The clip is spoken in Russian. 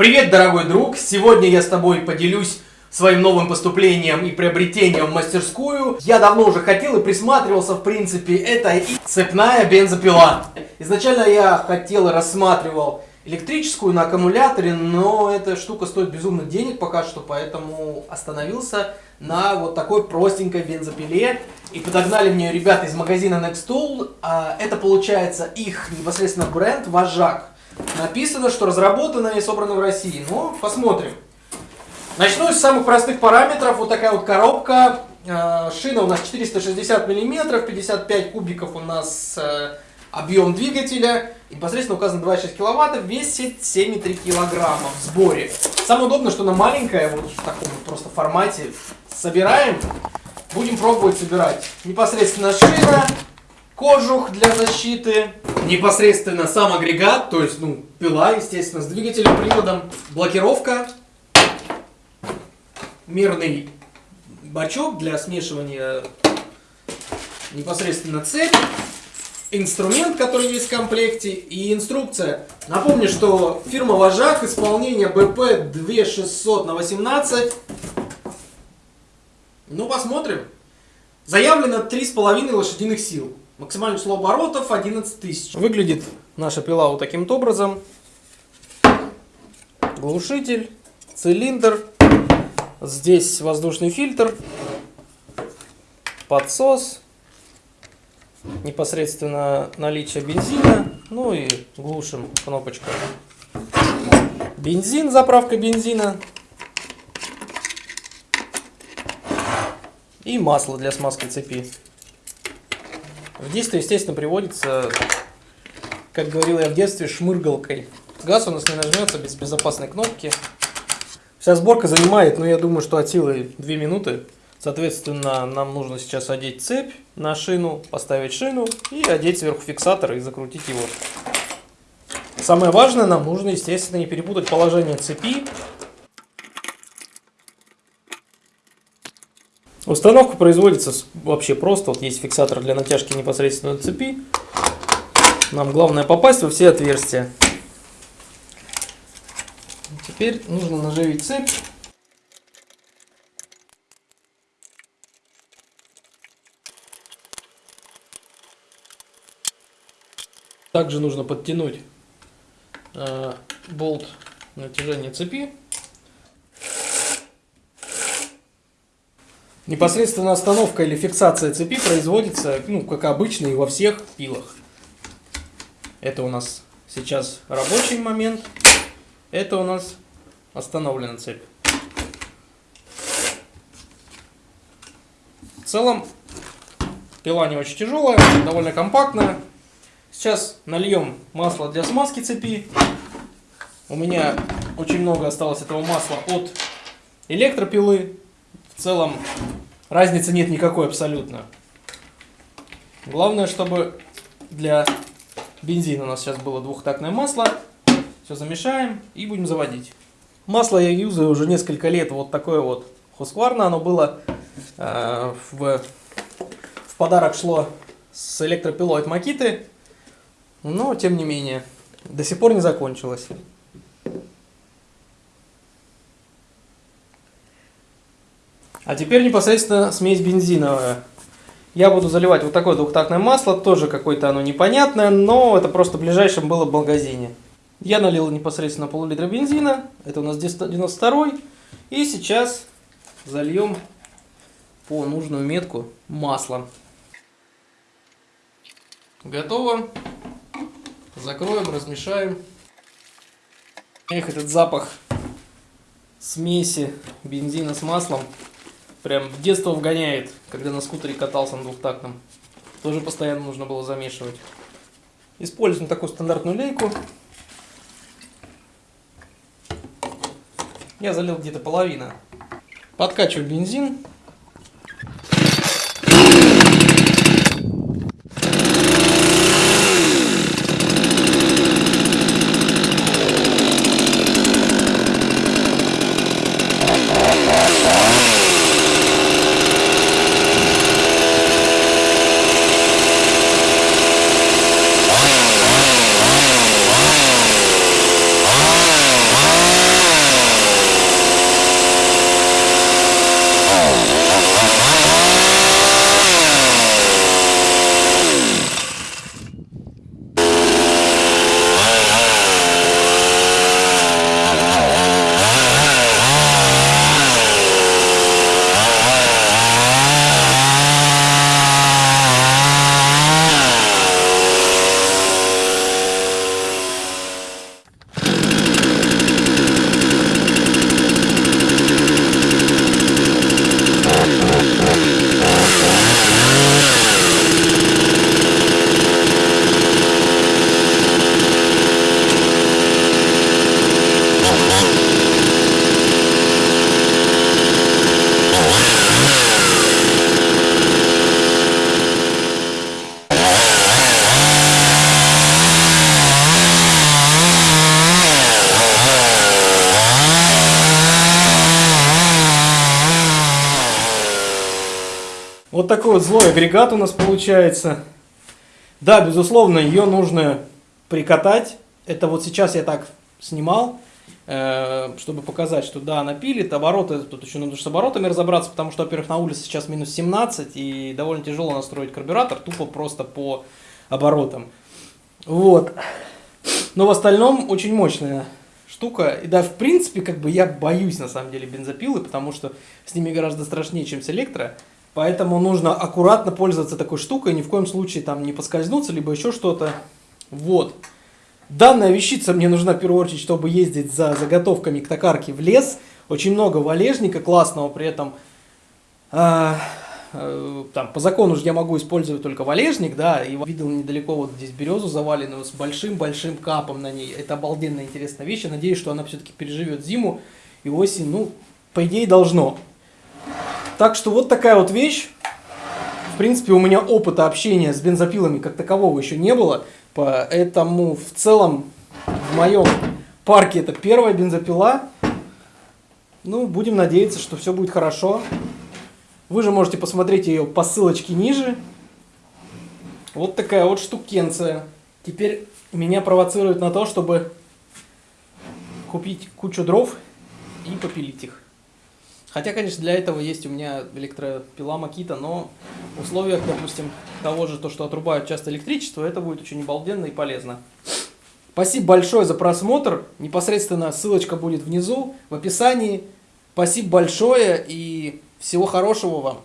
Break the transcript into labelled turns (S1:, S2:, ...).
S1: Привет, дорогой друг! Сегодня я с тобой поделюсь своим новым поступлением и приобретением в мастерскую. Я давно уже хотел и присматривался, в принципе, это и цепная бензопила. Изначально я хотел и рассматривал электрическую на аккумуляторе, но эта штука стоит безумно денег пока что, поэтому остановился на вот такой простенькой бензопиле. И подогнали мне ребята из магазина Nextool. А, это получается их непосредственно бренд Вожак. Написано, что разработано и собрано в России. Но посмотрим. Начну с самых простых параметров. Вот такая вот коробка. А, шина у нас 460 миллиметров, 55 кубиков у нас э, объем двигателя. Непосредственно указано 2,6 киловатта, весит 7,3 килограмма в сборе. Самое удобное, что она маленькая, вот в таком просто формате. Собираем, будем пробовать собирать. Непосредственно шина, кожух для защиты, непосредственно сам агрегат, то есть, ну, пила, естественно, с двигателем, приводом, блокировка, мирный бачок для смешивания непосредственно цепь, инструмент, который есть в комплекте, и инструкция. Напомню, что фирма Вожак, исполнение БП 2600 на 18. Ну, посмотрим. Заявлено 3,5 лошадиных сил. Максимальное число оборотов 11 тысяч. Выглядит наша пила вот таким вот образом. Глушитель, цилиндр, здесь воздушный фильтр, подсос, непосредственно наличие бензина, ну и глушим кнопочка. Бензин, заправка бензина. И масло для смазки цепи. В действие, естественно, приводится, как говорил я в детстве, шмыргалкой. Газ у нас не нажмется без безопасной кнопки. Вся сборка занимает, ну я думаю, что от силы 2 минуты. Соответственно, нам нужно сейчас одеть цепь на шину, поставить шину и одеть сверху фиксатор и закрутить его. Самое важное, нам нужно, естественно, не перепутать положение цепи. Установка производится вообще просто. Вот есть фиксатор для натяжки непосредственно цепи. Нам главное попасть во все отверстия. Теперь нужно наживить цепь. Также нужно подтянуть э, болт натяжения цепи. Непосредственно остановка или фиксация цепи производится, ну, как обычно и во всех пилах. Это у нас сейчас рабочий момент. Это у нас остановлена цепь. В целом, пила не очень тяжелая, довольно компактная. Сейчас нальем масло для смазки цепи. У меня очень много осталось этого масла от электропилы. В целом разницы нет никакой абсолютно. Главное, чтобы для бензина у нас сейчас было двухтактное масло. Все замешаем и будем заводить. Масло я юзаю уже несколько лет. Вот такое вот Husqvarna. Оно было э, в, в подарок шло с электропилой от Макиты. Но, тем не менее, до сих пор не закончилось. А теперь непосредственно смесь бензиновая. Я буду заливать вот такое двухтактное масло, тоже какое-то оно непонятное, но это просто в ближайшем было в магазине. Я налил непосредственно пол-литра бензина, это у нас 92 и сейчас зальем по нужную метку масло. Готово. Закроем, размешаем. Эх, этот запах смеси бензина с маслом прям в детство вгоняет, когда на скутере катался на двухтактном. Тоже постоянно нужно было замешивать. Используем такую стандартную лейку. Я залил где-то половина. Подкачиваю бензин. Такой вот злой агрегат у нас получается. Да, безусловно, ее нужно прикатать. Это вот сейчас я так снимал, э, чтобы показать, что да, она пилит. Обороты, тут еще нужно с оборотами разобраться, потому что, во-первых, на улице сейчас минус 17, и довольно тяжело настроить карбюратор, тупо просто по оборотам. Вот. Но в остальном очень мощная штука. И да, в принципе, как бы я боюсь на самом деле бензопилы, потому что с ними гораздо страшнее, чем с электро. Поэтому нужно аккуратно пользоваться такой штукой, ни в коем случае там не поскользнуться, либо еще что-то. Вот. Данная вещица мне нужна в первую очередь, чтобы ездить за заготовками к токарке в лес. Очень много валежника классного, при этом э, э, там, по закону же я могу использовать только валежник, да, и видел недалеко вот здесь березу заваленную с большим-большим капом на ней. Это обалденная интересная вещь, я надеюсь, что она все-таки переживет зиму и осень, ну, по идее должно. Так что вот такая вот вещь. В принципе, у меня опыта общения с бензопилами как такового еще не было. Поэтому в целом в моем парке это первая бензопила. Ну, будем надеяться, что все будет хорошо. Вы же можете посмотреть ее по ссылочке ниже. Вот такая вот штукенция. Теперь меня провоцирует на то, чтобы купить кучу дров и попилить их. Хотя, конечно, для этого есть у меня электропила Макита, но в условиях, допустим, того же, то, что отрубают часто электричество, это будет очень обалденно и полезно. Спасибо большое за просмотр. Непосредственно ссылочка будет внизу, в описании. Спасибо большое и всего хорошего вам.